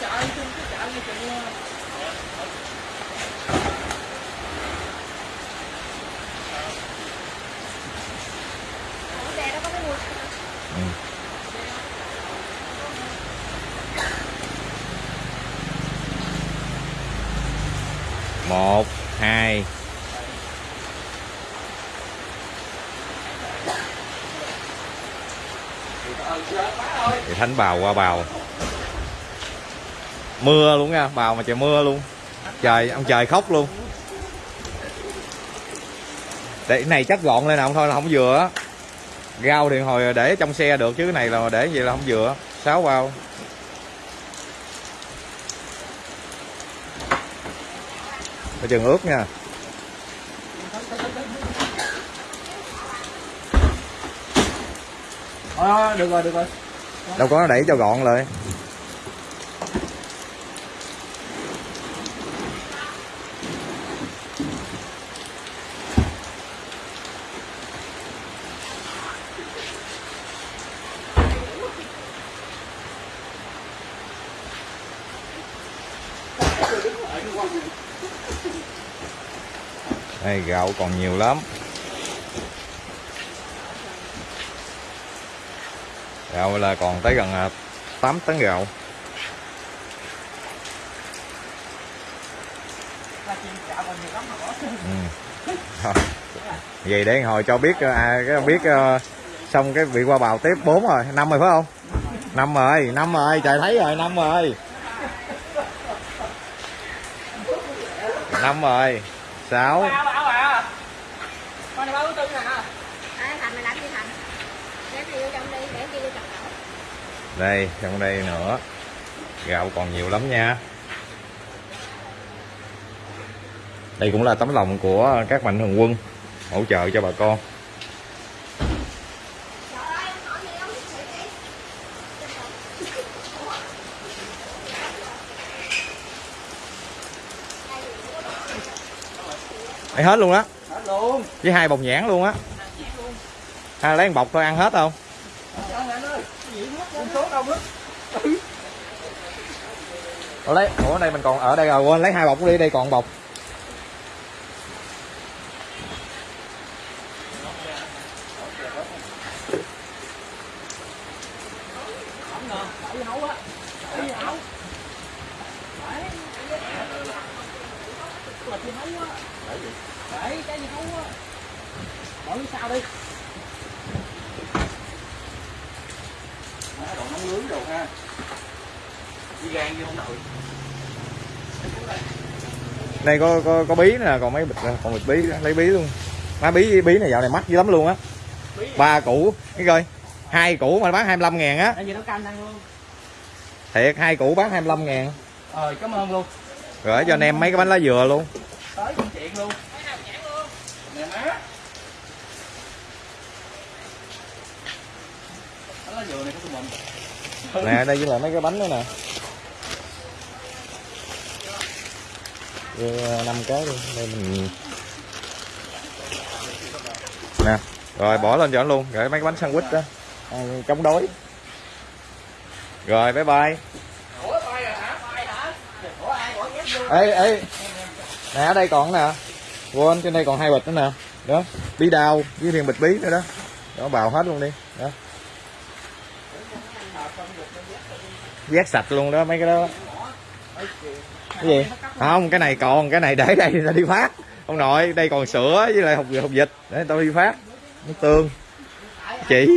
chợ chung cái chợ như ừ. một hai. Thì thánh bào qua bào mưa luôn nha bào mà trời mưa luôn. Trời ông trời khóc luôn. Để cái này chắc gọn lên nào thôi là không vừa á. Rau thì hồi để trong xe được chứ cái này là để vậy là không vừa sáu bao coi chừng ướt nha. Ờ, được rồi, được rồi. đâu có đẩy cho gọn lại đây gạo còn nhiều lắm. Gạo là còn tới gần à, 8 tấn gạo. Ừ. Vậy để hồi cho biết à, cái biết ờ, xong cái vị qua bào tiếp 4 rồi năm rồi phải không? Năm rồi năm rồi trời thấy rồi năm rồi năm rồi sáu Bảo bảo à. Con này bao thứ tư nè. Ai Thành mày làm gì Thành? Để này vô trong đi, để kia vô chặt đậu. đây trong đây nữa. Gạo còn nhiều lắm nha. Đây cũng là tấm lòng của các mạnh thường quân hỗ trợ cho bà con Đây hết luôn á Hết luôn. với hai bọc nhãn luôn á à, lấy một bọc thôi ăn hết không? Ủa lấy ủa ở đây mình còn ở đây rồi quên lấy hai bọc đi đây còn bọc Không ngờ, đậu gì hấu á. Đậu gì hấu. Đấy. Là gì hấu á. Đấy, cái gì hấu á. Bỏ như sao đi. Đồ nấu nướng đồ ha. Đi gan vô không nồi. đây có có có bí nè còn mấy bịch còn bịch bí lấy bí luôn má bí bí này dạo này mắc dữ lắm luôn á ba củ cái coi hai củ mà bán 25 ngàn á thiệt hai củ bán 25 ngàn Ờ, cảm ơn luôn. rồi cho anh em mấy cái bánh lá dừa luôn Chuyện luôn. Nè má. Đó là dừa này của tụi mình. nè đây với lại mấy cái bánh nữa nè Đưa năm cái đi đây mình nè rồi bỏ lên cho anh luôn rồi mấy cái bánh sandwich đó ăn chống đói rồi bye bye Ủa bay rồi hả? Bay hả? Ủa ai bỏ ghép vô? ê ê nè, ở đây còn nè. Quên, trên đây còn hai bịch nữa nè. Đó, bí đao với thêm bịch bí nữa đó. Đó, bào hết luôn đi. Đó. Vét sạch luôn đó, mấy cái đó. Cái gì? Không, cái này còn, cái này để đây là đi phát. Ông nội, đây còn sữa với lại hộp hộp dịch để tao đi phát. Nước tương. Chỉ.